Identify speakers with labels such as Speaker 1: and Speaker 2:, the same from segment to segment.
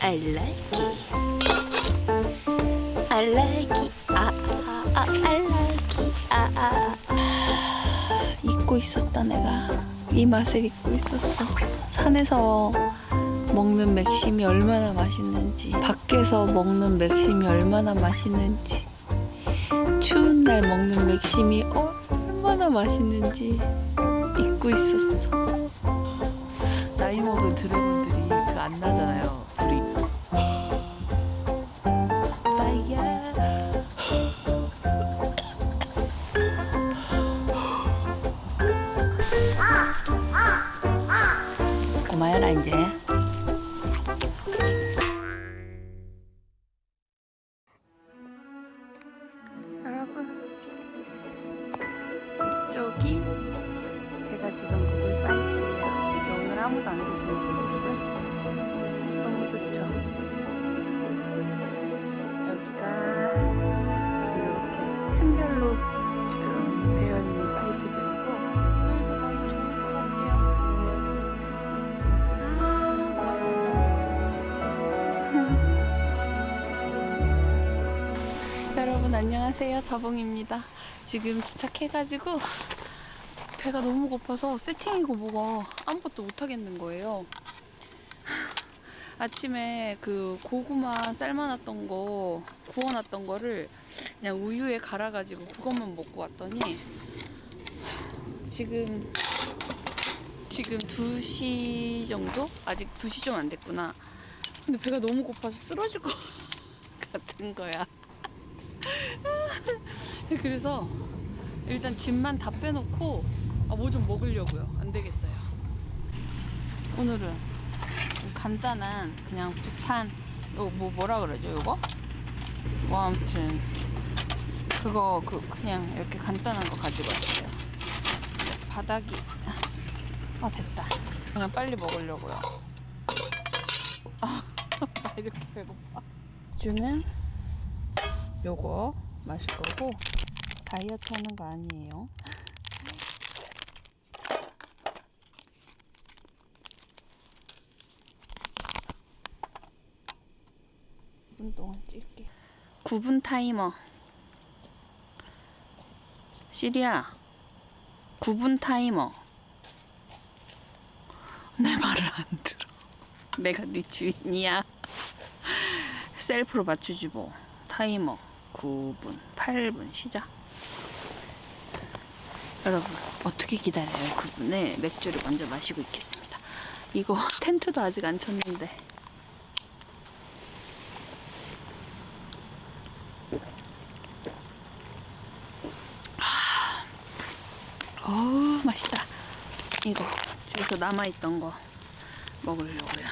Speaker 1: I like it. I like it. 아, 아, 아, I like it. 아, 아, 아. 잊고 있었다 내가 이 맛을 잊고 있었어. 산에서 먹는 맥심이 얼마나 맛있는지, 밖에서 먹는 맥심이 얼마나 맛있는지, 추운 날 먹는 맥심이 얼마나 맛있는지 잊고 있었어.
Speaker 2: 나이 먹은 드래곤들이 그 안 나잖아요.
Speaker 1: 안녕하세요 다봉입니다. 지금 도착해가지고 배가 너무 고파서 세팅이고 뭐가 아무것도 못하겠는 거예요. 아침에 그 고구마 삶아놨던 거 구워놨던 거를 그냥 우유에 갈아가지고 그것만 먹고 왔더니 지금 지금 2시 정도? 아직 2시 좀 안 됐구나. 근데 배가 너무 고파서 쓰러질 것 같은 거야. 그래서 일단 짐만 다 빼놓고 아, 뭐 좀 먹으려고요. 안 되겠어요. 오늘은 좀 간단한 그냥 부탄 요뭐 뭐라 그러죠 요거? 뭐 아무튼 그거 그 그냥 이렇게 간단한 거 가지고 왔어요. 바닥이 아 됐다. 그냥 빨리 먹으려고요. 아, 나 이렇게 배고파. 주는 요거 마실 거고 다이어트 하는 거 아니에요. 분 동안 찔게. 9분 타이머. 시리야. 9분 타이머. 내 말을 안 들어. 내가 네 주인이야. 셀프로 맞추지 뭐. 타이머 9분, 8분 시작. 여러분 어떻게 기다려요? 9분에 맥주를 먼저 마시고 있겠습니다. 이거 텐트도 아직 안 쳤는데. 어우 맛있다 이거 집에서 남아있던 거 먹으려고요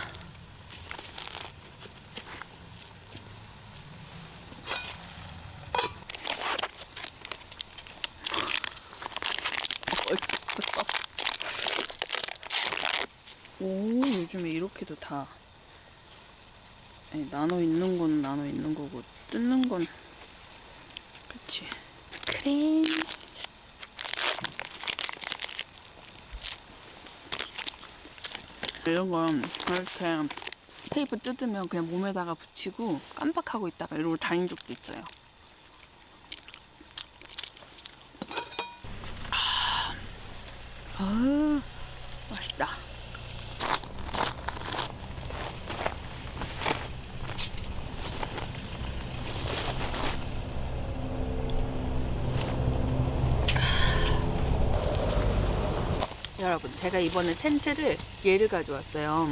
Speaker 1: 어딨어 오 요즘에 이렇게도 다. 아니, 나눠 있는 건 나눠 있는 거고 뜯는 건 그치. 크림. 이런 건 이렇게 테이프 뜯으면 그냥 몸에다가 붙이고 깜빡하고 있다가 이러고 다닌 적도 있어요. 아, 아 맛있다. 여러분 제가 이번에 텐트를 얘를 가져왔어요.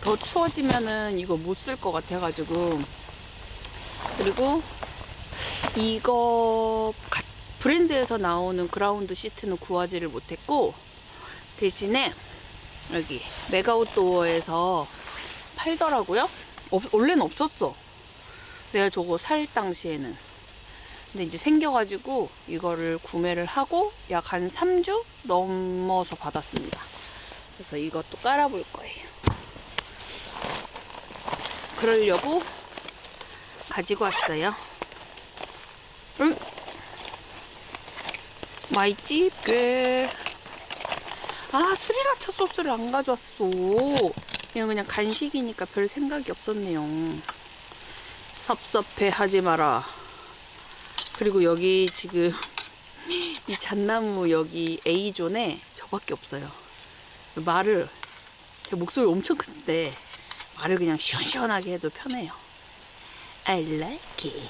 Speaker 1: 더 추워지면은 이거 못 쓸 것 같아 가지고. 그리고 이거 가- 브랜드에서 나오는 그라운드 시트는 구하지를 못했고 대신에 여기 메가웃도어에서 팔더라고요. 없- 원래는 없었어. 내가 저거 살 당시에는 근데 이제 생겨가지고 이거를 구매를 하고 약 한 3주 넘어서 받았습니다. 그래서 이것도 깔아볼 거예요. 그러려고 가지고 왔어요. 응? 맛있지? 꽤. 아, 스리라차 소스를 안 가져왔어. 이건 그냥 간식이니까 별 생각이 없었네요. 섭섭해 하지 마라. 그리고 여기 지금 이 잣나무 여기 A존에 저밖에 없어요. 말을 제 목소리 엄청 큰데 말을 그냥 시원시원하게 해도 편해요. I like it.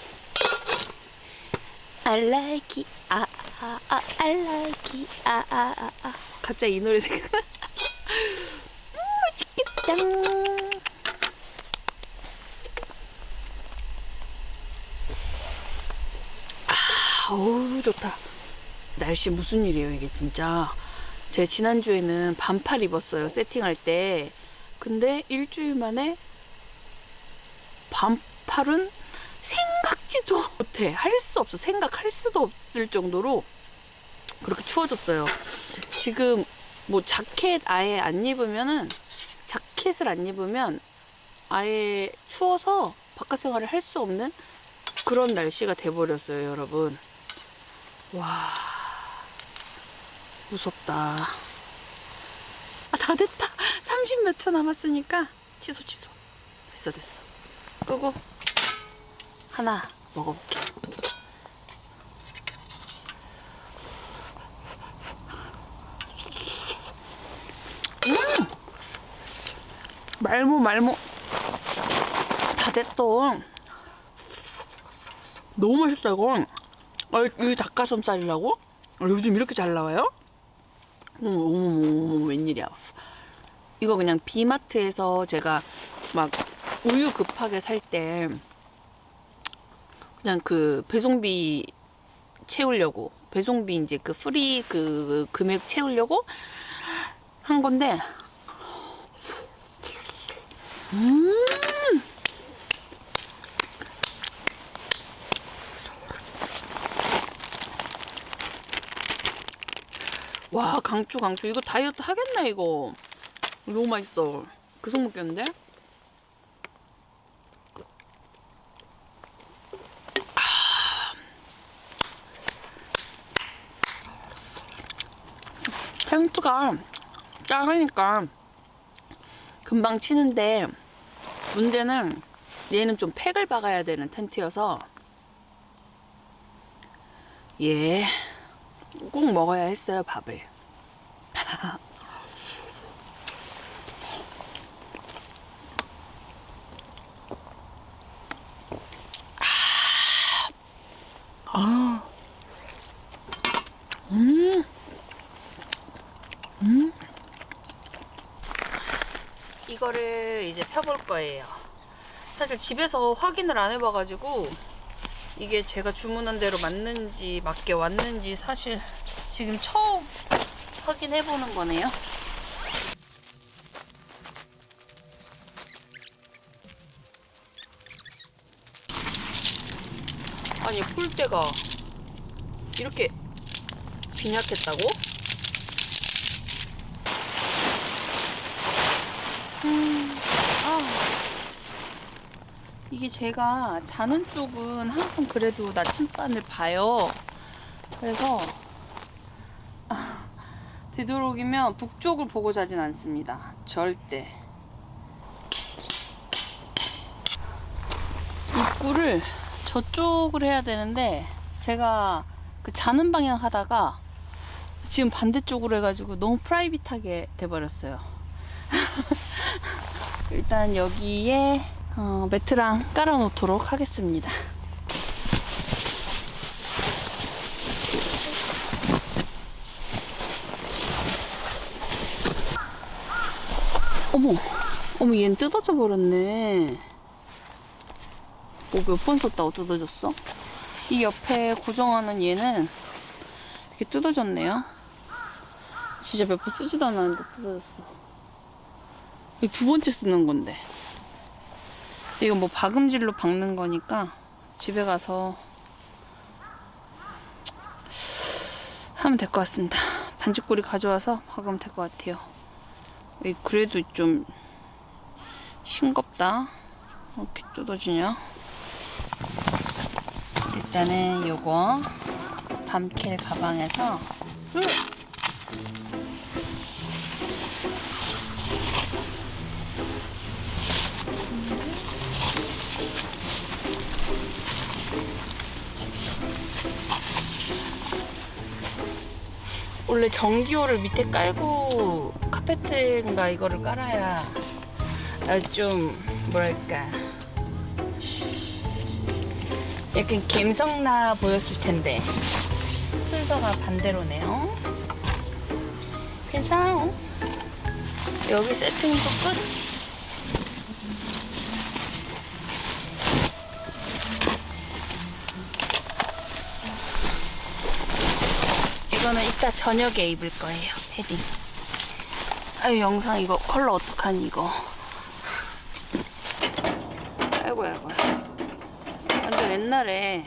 Speaker 1: I like it. 아, 아, 아, I like it. 아, 아, 아, 아. 갑자기 이 노래 생각나. 음, 맛있겠다. 어우, 좋다. 날씨 무슨 일이에요, 이게 진짜. 제 지난주에는 반팔 입었어요, 세팅할 때. 근데 일주일 만에 반팔은 생각지도 못해. 할 수 없어. 생각할 수도 없을 정도로 그렇게 추워졌어요. 지금 뭐 자켓 아예 안 입으면은 자켓을 안 입으면 아예 추워서 바깥 생활을 할 수 없는 그런 날씨가 돼버렸어요, 여러분. 와, 무섭다. 아, 다 됐다. 30 몇 초 남았으니까 취소, 취소. 됐어, 됐어. 끄고 하나 먹어볼게. 음! 말모 말모 다 됐어. 너무 맛있다 이건. 아, 이 닭가슴살이라고? 아, 요즘 이렇게 잘 나와요? 어머 어머 어머 어머 웬일이야. 이거 그냥 비마트에서 제가 막 우유 급하게 살 때 그냥 그 배송비 채우려고 배송비 이제 그 free 그 금액 채우려고 한 건데 음 와 강추 강추. 이거 다이어트 하겠나 이거. 너무 맛있어. 그속 먹겠는데? 텐트가 작으니까 금방 치는데 문제는 얘는 좀 팩을 박아야 되는 텐트여서. 예, 꼭 먹어야 했어요 밥을 아, 음. 이거를 이제 펴볼 거예요. 사실 집에서 확인을 안 해봐가지고 이게 제가 주문한 대로 맞는지 맞게 왔는지 사실 지금 처음 확인해 보는 거네요. 아니 폴대가 이렇게 빈약했다고? 아, 이게 제가 자는 쪽은 항상 그래도 나침반을 봐요. 그래서 아, 되도록이면 북쪽을 보고 자진 않습니다. 절대. 입구를 저쪽을 해야 되는데 제가 그 자는 방향 하다가 지금 반대쪽으로 해가지고 너무 프라이빗하게 돼버렸어요. 일단 여기에 어, 매트랑 깔아놓도록 하겠습니다. 어머, 어머, 얘는 뜯어져 버렸네. 뭐 몇 번 썼다고 뜯어졌어? 이 옆에 고정하는 얘는 이렇게 뜯어졌네요. 진짜 몇 번 쓰지도 않았는데 뜯어졌어. 이거 두 번째 쓰는 건데. 이거 뭐 박음질로 박는 거니까 집에 가서 하면 될 것 같습니다. 반지꼬리 가져와서 박으면 될 것 같아요. 그래도 좀 싱겁다. 어, 이렇게 뜯어지냐? 일단은 요거 밤킬 가방에서 원래 전기호를 밑에 깔고 카페트인가 이거를 깔아야 아, 좀 뭐랄까 약간 감성나 보였을 텐데 순서가 반대로네요. 괜찮아요. 여기 세팅도 끝. 이거는 이따 저녁에 입을 거예요. 패딩. 아유 영상 이거 컬러 어떡하니 이거. 아이고 아이고. 완전 옛날에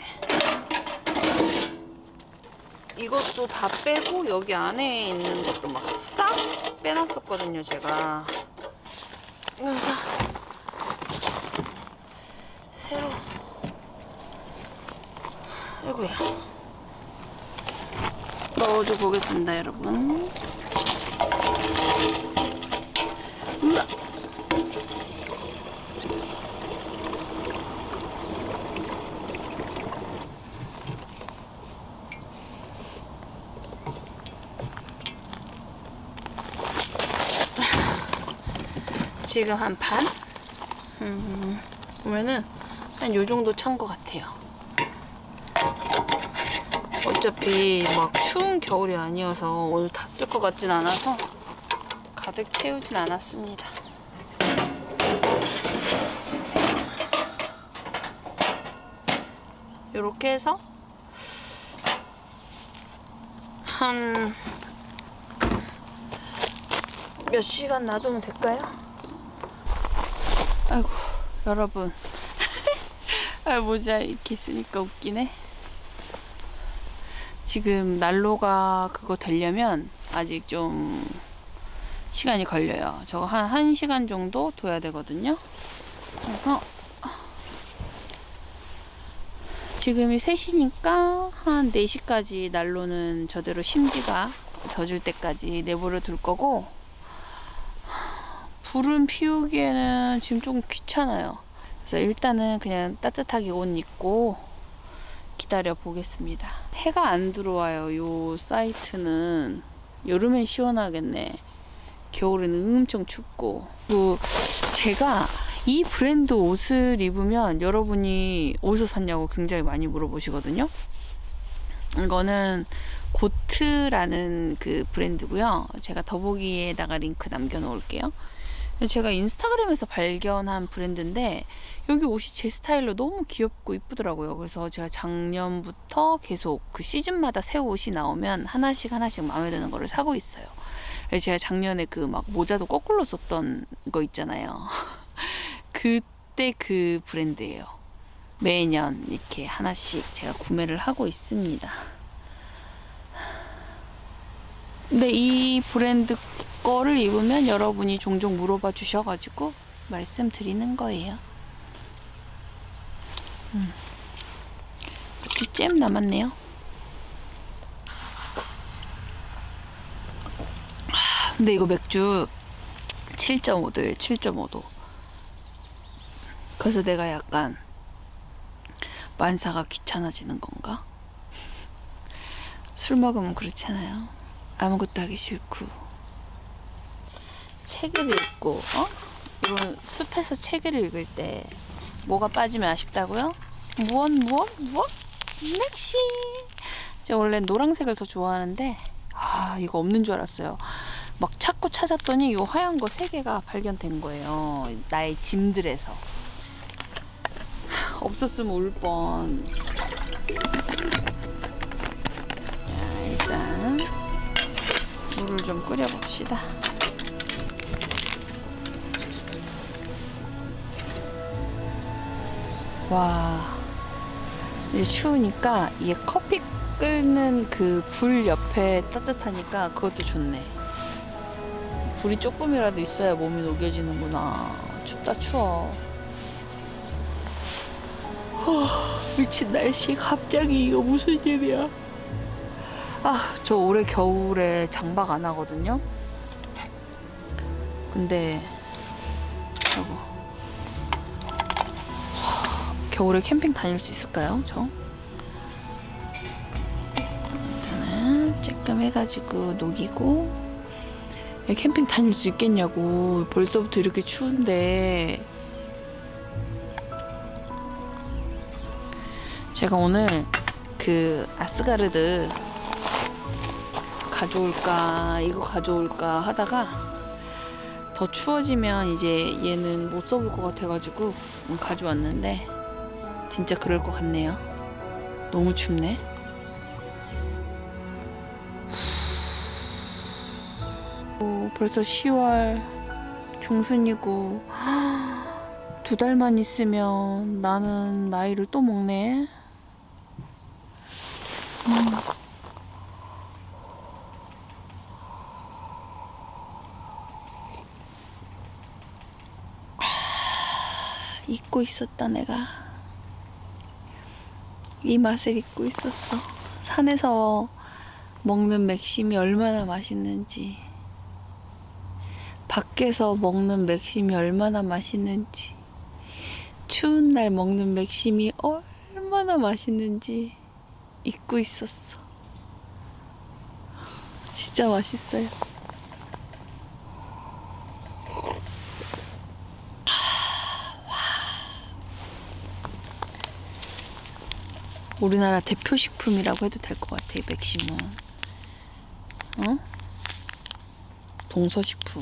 Speaker 1: 이것도 다 빼고 여기 안에 있는 것도 막 싹 빼놨었거든요 제가 그래서 새로 아이고야 넣어줘 보겠습니다 여러분 지금 한 반? 음, 보면은 한 요 정도 찬 것 같아요. 어차피 막 추운 겨울이 아니어서 오늘 다 쓸 것 같진 않아서 가득 채우진 않았습니다. 이렇게 해서 한 몇 시간 놔두면 될까요? 아이고 여러분. 아 모자 이렇게 있으니까 웃기네. 지금 난로가 그거 되려면 아직 좀 시간이 걸려요. 저거 한 1시간 정도 둬야 되거든요. 그래서 지금이 3시니까 한 4시까지 난로는 저대로 심지가 젖을 때까지 내버려 둘 거고 불은 피우기에는 지금 조금 귀찮아요. 그래서 일단은 그냥 따뜻하게 옷 입고 기다려 보겠습니다. 해가 안 들어와요. 요 사이트는 여름엔 시원하겠네. 겨울에는 엄청 춥고. 그 제가 이 브랜드 옷을 입으면 여러분이 어디서 샀냐고 굉장히 많이 물어보시거든요. 이거는 고트라는 그 브랜드고요. 제가 더보기에다가 링크 남겨놓을게요. 제가 인스타그램에서 발견한 브랜드인데 여기 옷이 제 스타일로 너무 귀엽고 이쁘더라고요. 그래서 제가 작년부터 계속 그 시즌마다 새 옷이 나오면 하나씩 하나씩 마음에 드는 거를 사고 있어요. 제가 작년에 그 막 모자도 거꾸로 썼던 거 있잖아요. 그때 그 브랜드예요. 매년 이렇게 하나씩 제가 구매를 하고 있습니다. 근데 이 브랜드 거를 입으면 여러분이 종종 물어봐 주셔가지고 말씀드리는 거예요. 음. 잼 남았네요. 아, 근데 이거 맥주 7.5도예요. 7.5도. 그래서 내가 약간 만사가 귀찮아지는 건가? 술 먹으면 그렇잖아요. 아무것도 하기 싫고 책을 읽고 어? 이런 숲에서 책을 읽을 때 뭐가 빠지면 아쉽다고요? 무엇 무엇 무엇? 낚시 제가 원래 노란색을 더 좋아하는데 아 이거 없는 줄 알았어요 막 찾고 찾았더니 이 하얀 거 세 개가 발견된 거예요 나의 짐들에서 없었으면 울뻔 자 일단 물을 좀 끓여 봅시다. 와, 이제 추우니까 이게 커피 끓는 그 불 옆에 따뜻하니까 그것도 좋네. 불이 조금이라도 있어야 몸이 녹여지는구나. 춥다 추워. 후, 미친 날씨 갑자기 이거 무슨 일이야? 아, 저 올해 겨울에 장박 안 하거든요. 근데 하, 겨울에 캠핑 다닐 수 있을까요? 저? 일단은 쬐끔 해가지고 녹이고. 야, 캠핑 다닐 수 있겠냐고. 벌써부터 이렇게 추운데. 제가 오늘 그 아스가르드 가져올까 이거 가져올까 하다가 더 추워지면 이제 얘는 못 써볼 것 같아가지고 가져왔는데 진짜 그럴 것 같네요. 너무 춥네. 오, 벌써 10월 중순이고 두 달만 있으면 나는 나이를 또 먹네. 음. 잊고 있었다 내가 이 맛을 잊고 있었어. 산에서 먹는 맥심이 얼마나 맛있는지. 밖에서 먹는 맥심이 얼마나 맛있는지. 추운 날 먹는 맥심이 얼마나 맛있는지 잊고 있었어. 진짜 맛있어요 우리나라 대표 식품이라고 해도 될 것 같아 이 맥심은 어? 동서식품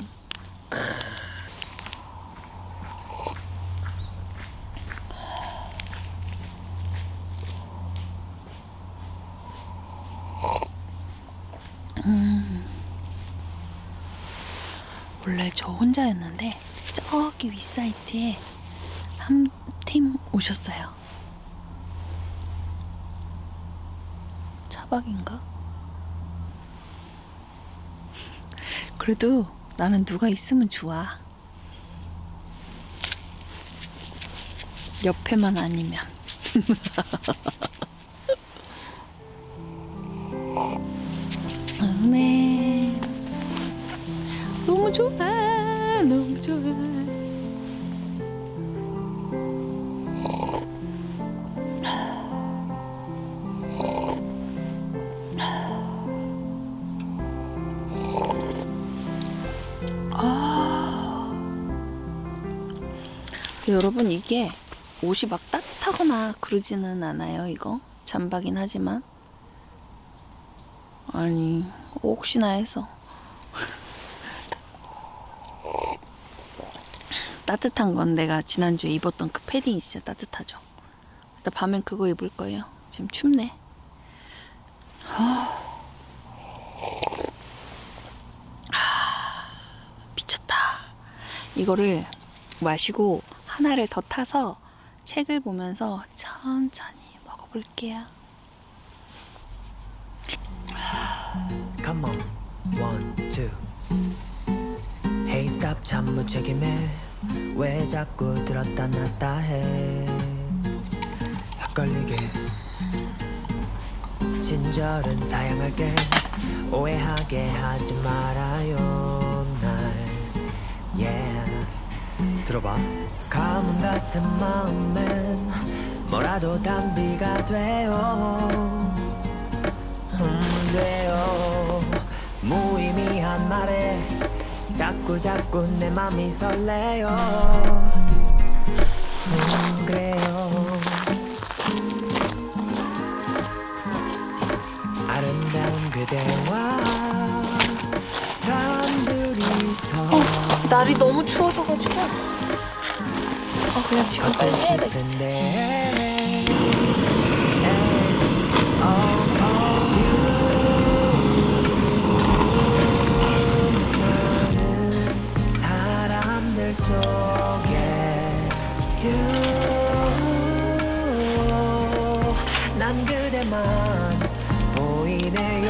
Speaker 1: 음. 원래 저 혼자였는데 저기 윗사이트에 한 팀 오셨어요 차박인가? 그래도 나는 누가 있으면 좋아. 옆에만 아니면. 그러지는 않아요 이거? 잠바긴 하지만. 아니 혹시나 해서. 따뜻한 건 내가 지난주에 입었던 그 패딩이 진짜 따뜻하죠. 일단 밤엔 그거 입을 거예요. 지금 춥네. 미쳤다. 이거를 마시고 하나를 더 타서 책을 보면서 천천히 먹어볼게요.
Speaker 3: Come on, one, two. Hey, stop, 참 무책임해. 왜 자꾸 들었다 놨다 해? 헷갈리게. 친절은 사양할게. 오해하게 하지 말아요, 날. Yeah. 들어봐. 가뭄 같은 마음엔 뭐라도 담비가 돼요. 음, 돼요 무의미한 말에 자꾸 자꾸 내 맘이 설레요 음, 그래요. 아름다운 그대와 단둘이서.
Speaker 1: 날이 너무 추워져가지고. 어, 그냥 지금 빨리 해야 되겠어.
Speaker 3: 난 그대만 보이네요.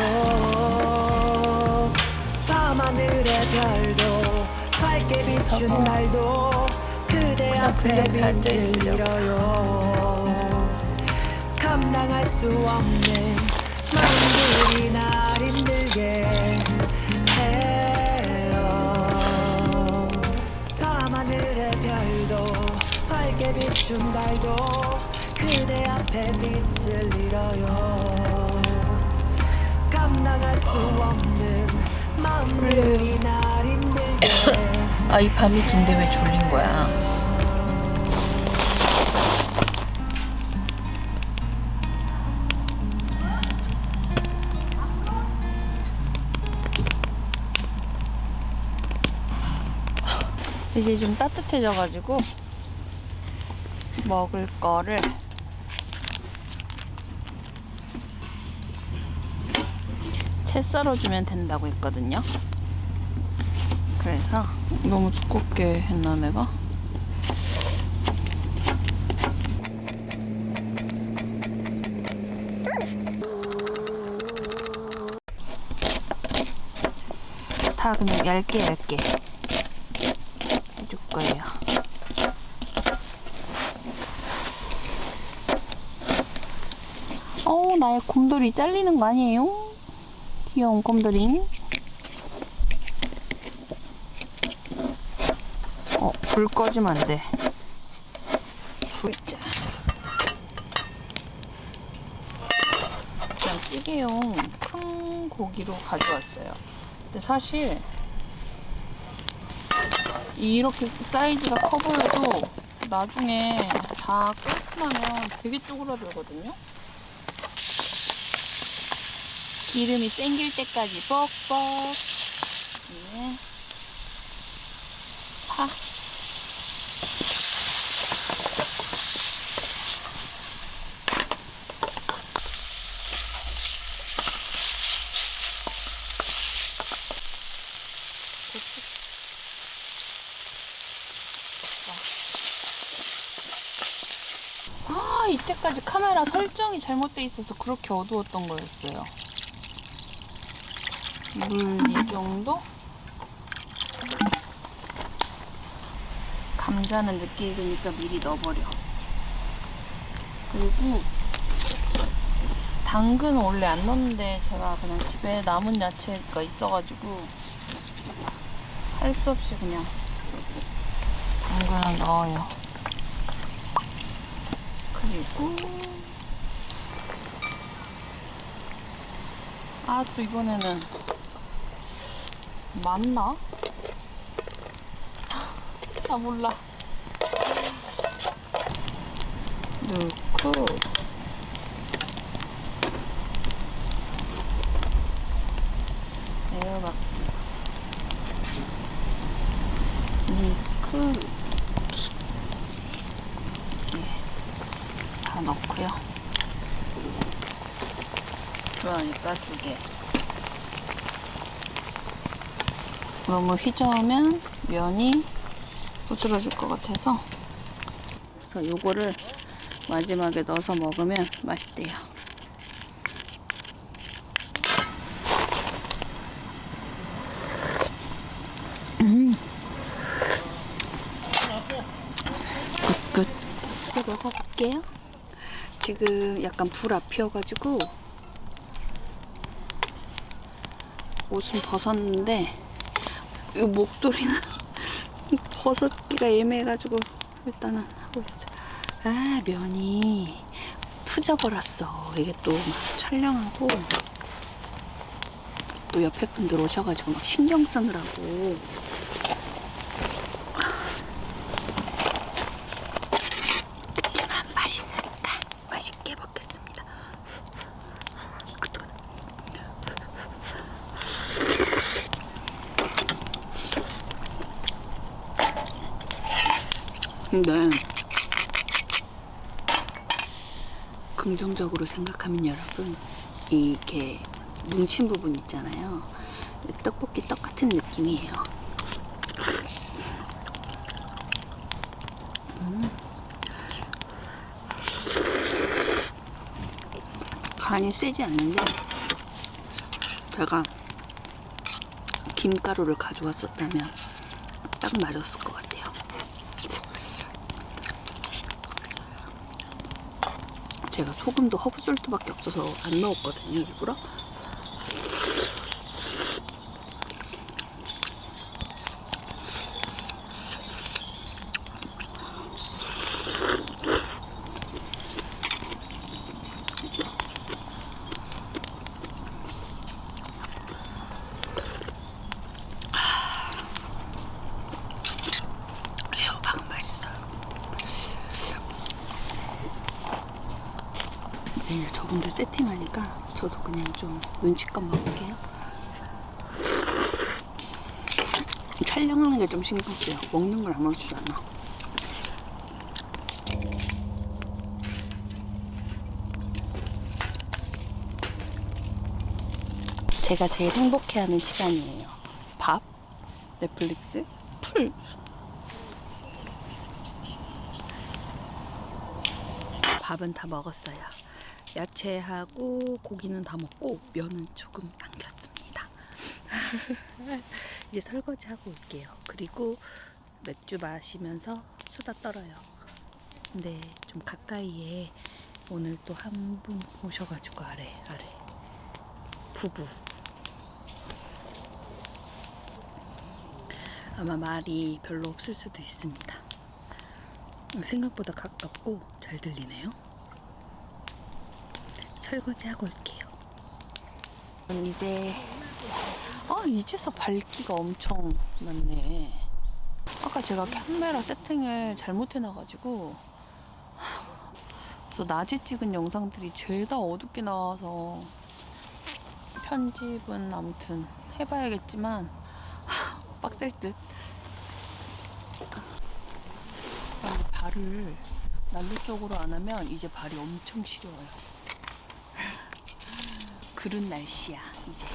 Speaker 3: 밤하늘의 별도 밝게 비춘 날도 그대 앞에
Speaker 1: 불력이
Speaker 3: 빛을
Speaker 1: 앉아있으려고.
Speaker 3: 잃어요. 감당할 수 없는 마음들이 날 힘들게 밝게 비춘 달도 그대 앞에 빛을 잃어요 감당할 수 없는 마음들이 날 힘들게
Speaker 1: 아, 이 밤이 긴데 왜 졸린 거야? 이제 좀 따뜻해져가지고 먹을 거를 채 썰어주면 된다고 했거든요. 그래서 너무 두껍게 했나 내가? 다 그냥 얇게 얇게 해줄 거예요. 어우 나의 곰돌이 잘리는 거 아니에요? 귀여운 곰돌이. 어, 불 꺼지면 안 돼. 불 짜. 그냥 찌개용 큰 고기로 가져왔어요. 근데 사실 이렇게 사이즈가 커 보여도 나중에 다 끓고 나면 되게 쪼그라들거든요. 기름이 땡길 때까지 뻑뻑. 네. 파. 아, 이때까지 카메라 설정이 잘못돼 있어서 그렇게 어두웠던 거였어요. 물 이 정도? 감자는 늦게 익으니까 미리 넣어버려. 그리고 당근은 원래 안 넣는데 제가 그냥 집에 남은 야채가 있어가지고 할 수 없이 그냥 당근을 넣어요. 그리고 아 또 이번에는 맞나? 아 몰라 넣고 에어박기 넣고 예, 다 넣고요 그러니까 두 개. 너무 휘저으면 면이 부스러질 것 같아서 그래서 요거를 마지막에 넣어서 먹으면 맛있대요. 음. 끝, 끝. 이제 먹어볼게요. 지금 약간 불 앞이어가지고 옷은 벗었는데 이 목도리는 벗었기가 애매해가지고 일단은 하고 있어요. 아 면이 푸져버렸어. 이게 또 막 촬영하고 또 옆에 분들 오셔가지고 막 신경 쓰느라고 그치만 맛있으니까 맛있게 먹겠습니다. 근데 긍정적으로 생각하면 여러분 이게 뭉친 부분 있잖아요. 떡볶이 떡 같은 느낌이에요. 음. 간이 세지 않는데 제가 김가루를 가져왔었다면 딱 맞았을 것 같아요. 제가 소금도 허브솔트밖에 없어서 안 넣었거든요, 일부러. 네, 이제 저분들 세팅하니까 저도 그냥 좀 눈치껏 먹을게요. 촬영하는 게 좀 신경 쓰여. 먹는 걸 아무렇지도 않아. 제가 제일 행복해하는 시간이에요. 밥, 넷플릭스, 풀. 밥은 다 먹었어요. 야채하고 고기는 다 먹고 면은 조금 남겼습니다. 이제 설거지 하고 올게요. 그리고 맥주 마시면서 수다 떨어요. 근데 좀 가까이에 오늘 또 한 분 오셔가지고 아래 아래 부부 아마 말이 별로 없을 수도 있습니다. 생각보다 가깝고 잘 들리네요. 설거지 하고 올게요. 이제 아 이제서 밝기가 엄청 많네. 아까 제가 카메라 세팅을 잘못해놔가지고 그래서 낮에 찍은 영상들이 죄다 어둡게 나와서 편집은 아무튼 해봐야겠지만 빡셀 듯. 아, 발을 난로 쪽으로 안 하면 이제 발이 엄청 시려워요. 그런 날씨야 이제.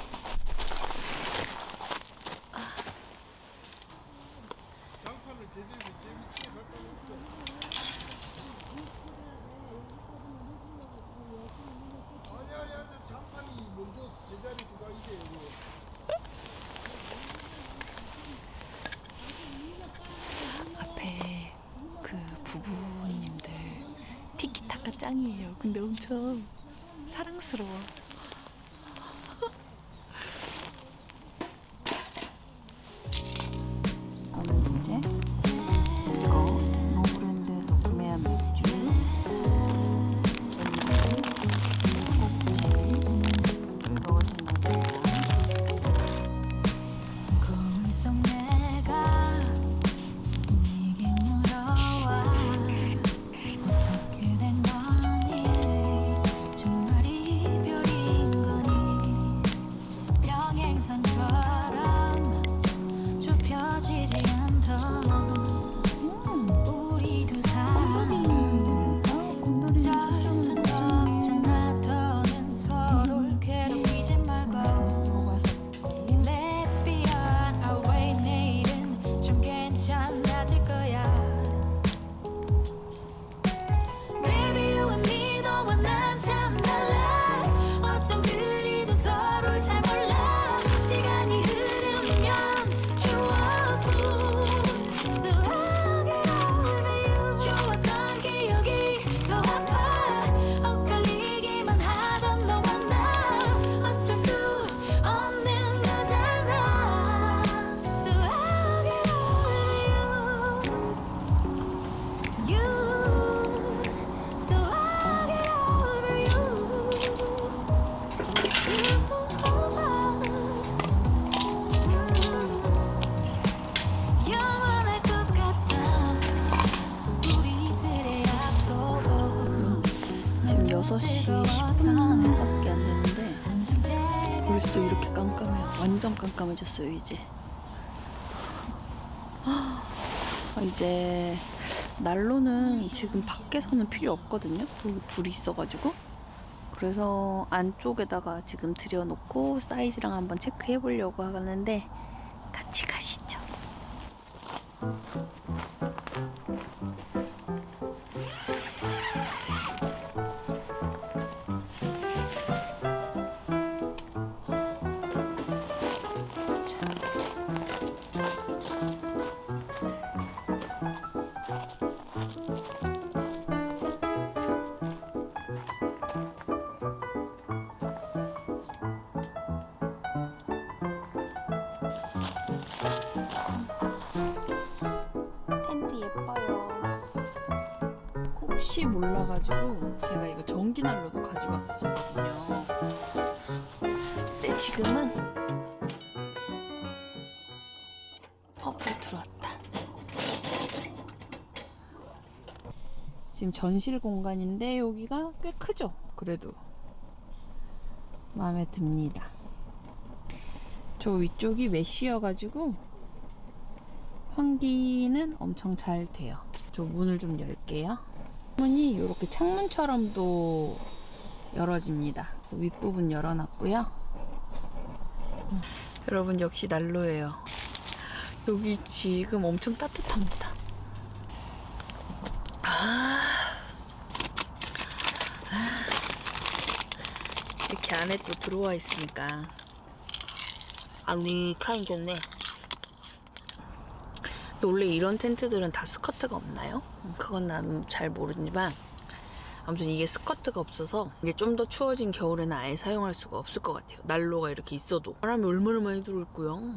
Speaker 1: 깜깜해졌어요, 이제. 아, 이제 난로는 지금 밖에서는 필요 없거든요. 불이 있어가지고. 그래서 안쪽에다가 지금 들여놓고 사이즈랑 한번 체크해 보려고 하는데 같이 가 지금은 퍼플 들어왔다. 지금 전실 공간인데 여기가 꽤 크죠? 그래도 마음에 듭니다. 저 위쪽이 메쉬여 가지고 환기는 엄청 잘 돼요. 저 문을 좀 열게요. 문이 이렇게 창문처럼도 열어집니다. 그래서 윗부분 열어놨고요. 음, 여러분 역시 난로예요. 여기 지금 엄청 따뜻합니다. 아, 아. 이렇게 안에 또 들어와 있으니까 아늑하니 좋네. 근데 원래 이런 텐트들은 다 스커트가 없나요? 음, 그건 난잘 모르지만 아무튼 이게 스커트가 없어서 이게 좀 더 추워진 겨울에는 아예 사용할 수가 없을 것 같아요. 난로가 이렇게 있어도 바람이 얼마나 많이 들어올고요.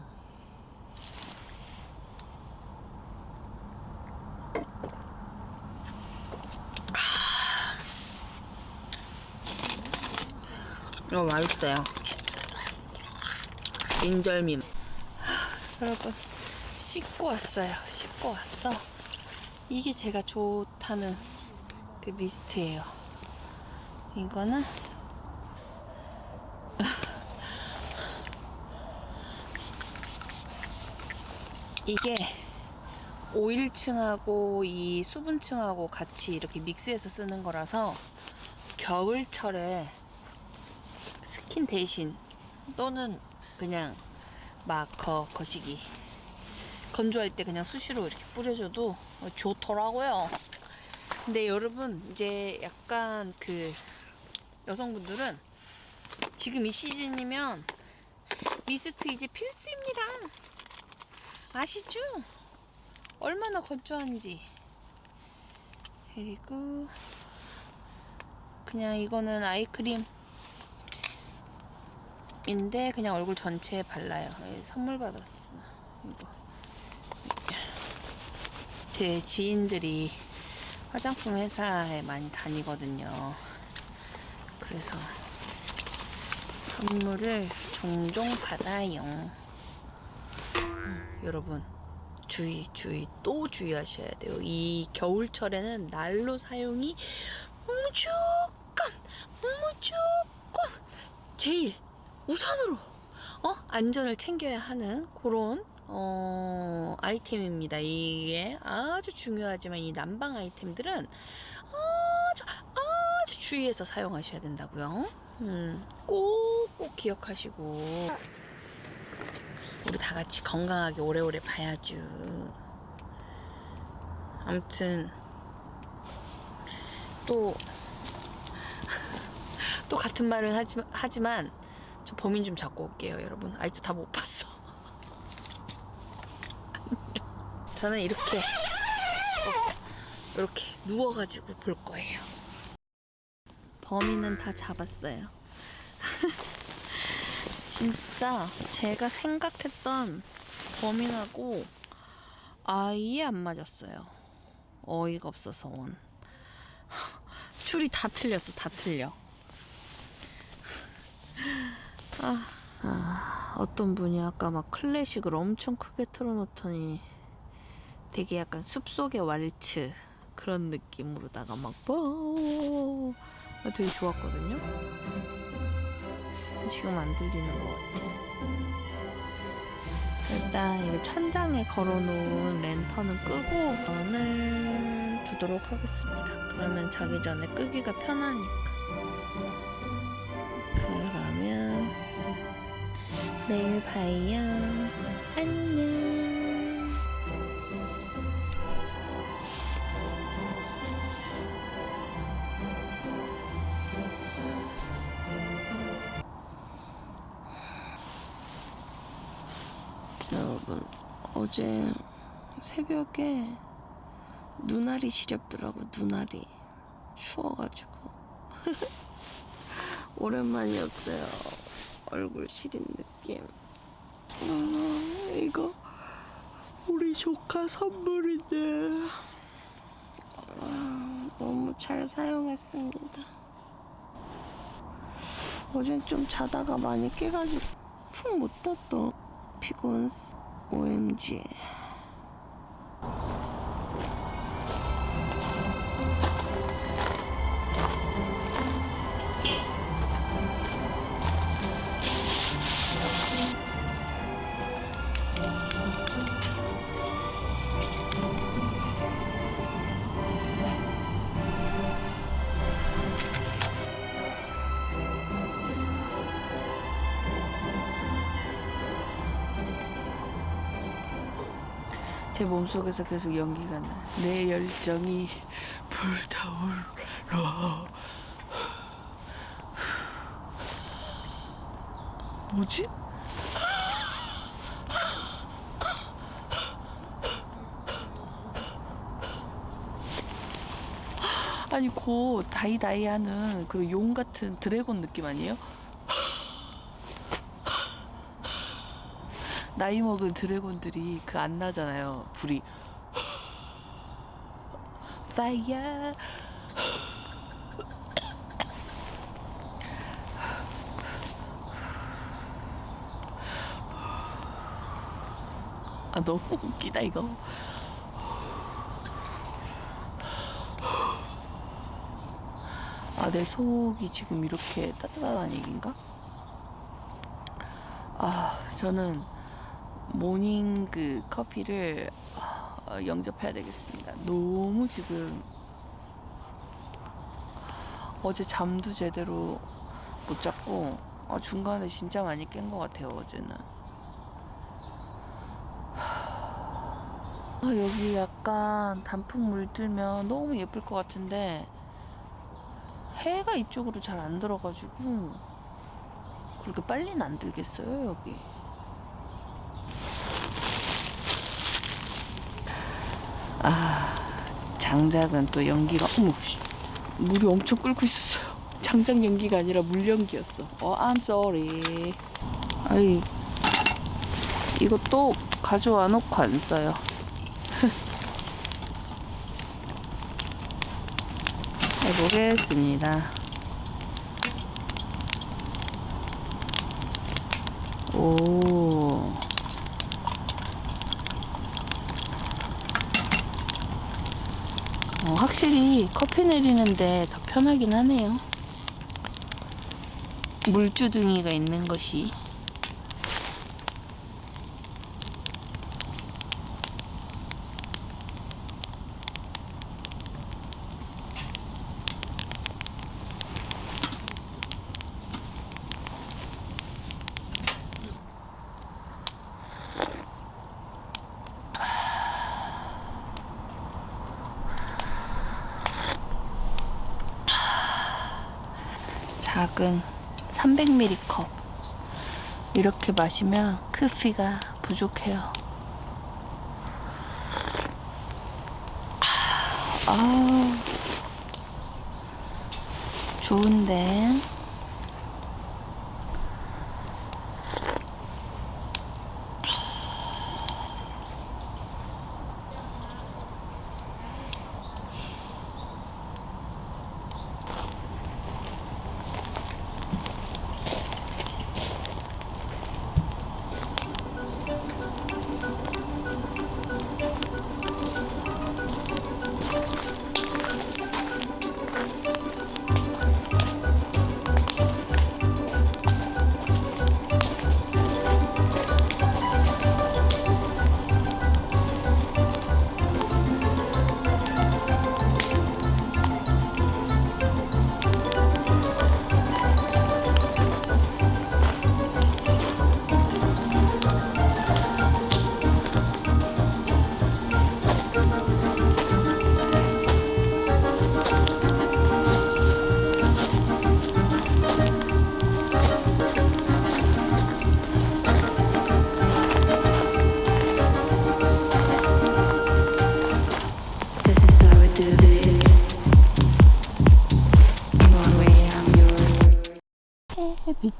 Speaker 1: 이거 맛있어요. 인절미. 여러분 씻고 왔어요. 씻고 왔어. 이게 제가 좋다는 그 미스트예요. 이거는 이게 오일층하고 이 수분층하고 같이 이렇게 믹스해서 쓰는 거라서 겨울철에 스킨 대신 또는 그냥 마커 거시기 건조할 때 그냥 수시로 이렇게 뿌려줘도 좋더라고요. 근데 여러분 이제 약간 그 여성분들은 지금 이 시즌이면 미스트 이제 필수입니다. 아시죠? 얼마나 건조한지. 그리고 그냥 이거는 아이크림 인데 그냥 얼굴 전체에 발라요. 예, 선물 받았어. 이거. 제 지인들이 화장품 회사에 많이 다니거든요. 그래서 선물을 종종 받아요. 음, 여러분 주의 주의 또 주의하셔야 돼요. 이 겨울철에는 난로 사용이 무조건 무조건 제일 우선으로 어 안전을 챙겨야 하는 그런 어 아이템입니다. 이게 아주 중요하지만 이 난방 아이템들은 아주 아주 주의해서 사용하셔야 된다고요. 음, 꼭꼭 기억하시고 우리 다 같이 건강하게 오래오래 봐야죠. 아무튼 또 또 같은 말을 하지, 하지만 저 범인 좀 잡고 올게요, 여러분. 아직도 다 못 봤어. 저는 이렇게 어, 이렇게 누워가지고 볼 거예요. 범인은 다 잡았어요. 진짜 제가 생각했던 범인하고 아예 안 맞았어요. 어이가 없어서 원. 줄이 다 틀렸어, 다 틀려. 아, 아, 어떤 분이 아까 막 클래식을 엄청 크게 틀어놓더니 되게 약간 숲속의 왈츠 그런 느낌으로다가 막 뽀. 되게 좋았거든요. 지금 안 들리는 것 같아. 일단 이거 천장에 걸어놓은 랜턴은 끄고 전을 두도록 하겠습니다. 그러면 자기 전에 끄기가 편하니까. 그러면 내일 봐요. 안녕. 어제 새벽에 눈알이 시렵더라고 눈알이. 추워가지고. 오랜만이었어요. 얼굴 시린 느낌. 아, 이거 우리 조카 선물인데 아, 너무 잘 사용했습니다. 어젠 좀 자다가 많이 깨가지고 푹 못 잤던 피곤 OMG 몸속에서 계속 연기가 나. 내 열정이 불타올라. 뭐지? 아니 곧 다이다이 하는 그 용 같은 드래곤 느낌 아니에요? 나이 먹은 드래곤들이 그 안 나잖아요. 불이 파이어 아 너무 웃기다 이거. 아, 내 속이 지금 이렇게 따뜻하다는 얘기인가? 아, 저는 모닝 그 커피를 어, 영접해야 되겠습니다. 너무 지금 어제 잠도 제대로 못 잤고 아, 중간에 진짜 많이 깬 것 같아요, 어제는. 아, 여기 약간 단풍 물들면 너무 예쁠 것 같은데 해가 이쪽으로 잘 안 들어가지고 그렇게 빨리는 안 들겠어요 여기 아 장작은 또 연기가 어머 씨, 물이 엄청 끓고 있었어요. 장작 연기가 아니라 물 연기였어. 어 I'm sorry. 아이 또 가져와 놓고 안 써요. 해보겠습니다. 오. 어, 확실히 커피 내리는데 더 편하긴 하네요. 물주둥이가 있는 것이. 작은 300ml 컵. 이렇게 마시면 커피가 부족해요. 아, 좋은데.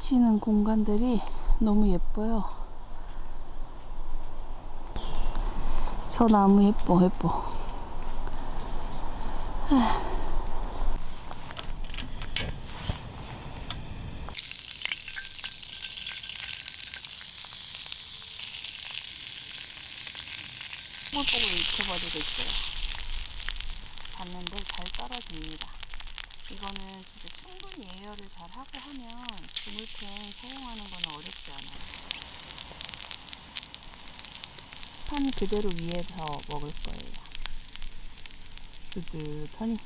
Speaker 4: 비치는 공간들이 너무 예뻐요. 저 나무 예뻐, 예뻐. 뽀글뽀글 익혀버리고 있어요. 봤는데 잘 떨어집니다. 이거는 진짜 충분히 예열을 잘 하고 하면 주물팬 사용하는 거는 어렵지 않아요. 판 그대로 위에서 먹을 거예요. 뜨뜻하니.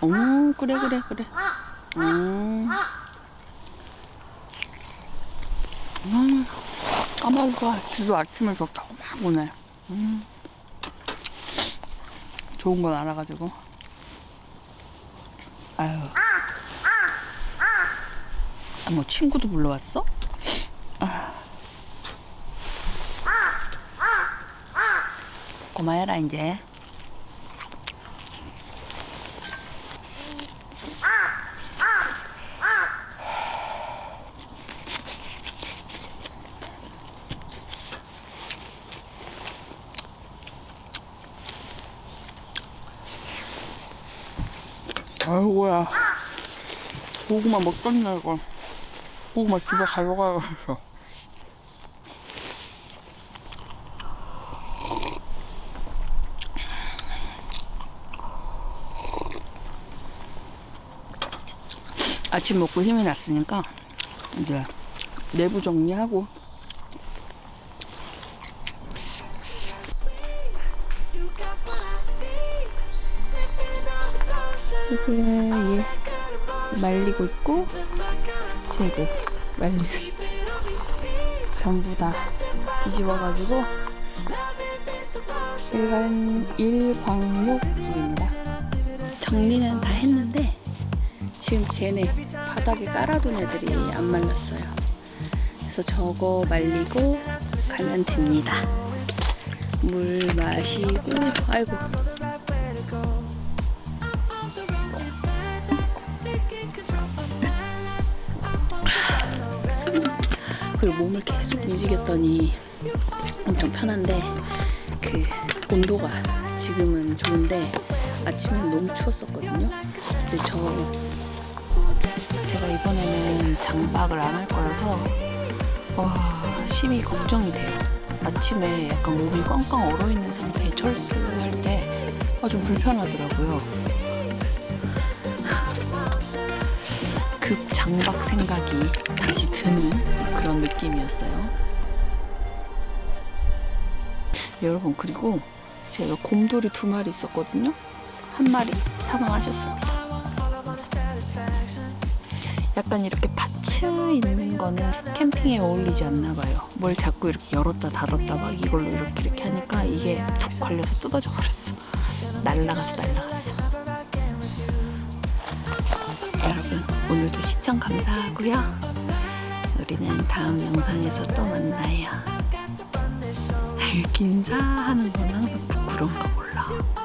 Speaker 2: 어 그래 그래 그래. 음. 음. 까마귀가 지도 아침에 좋다고 막 오네. 음. 좋은 건 알아가지고. 아유. 아, 뭐 친구도 불러왔어? 아. 고마해라 이제. 아이고야. 고구마 먹겠네 이거. 고구마 집에 가져가야겠어. 아침 먹고 힘이 났으니까 이제 내부 정리하고 말리고 있고 쟤도 말리고 있어 전부 다 뒤집어가지고 일간 일광욕 중입니다
Speaker 1: 정리는 다 했는데 지금 쟤네 바닥에 깔아둔 애들이 안 말랐어요. 그래서 저거 말리고 가면 됩니다. 물 마시고 아이고 움직였더니 엄청 편한데 그 온도가 지금은 좋은데 아침엔 너무 추웠었거든요. 근데 저 제가 이번에는 장박을 안 할 거여서 와 심히 걱정이 돼요. 아침에 약간 몸이 꽝꽝 얼어 있는 상태에 철수할 때 아, 좀 불편하더라고요. 급 장박 생각이 다시 드는 그런 느낌이었어요. 여러분 그리고 제가 곰돌이 두 마리 있었거든요. 한 마리 사망하셨습니다. 약간 이렇게 파츠 있는 거는 캠핑에 어울리지 않나 봐요. 뭘 자꾸 이렇게 열었다 닫았다 막 이걸로 이렇게 이렇게 하니까 이게 툭 걸려서 뜯어져 버렸어. 날라갔어, 날라갔어. 여러분 오늘도 시청 감사하고요. 우리는 다음 영상에서 또 만나요. 아, 이렇게 인사하는 건 항상 부끄러운가 몰라.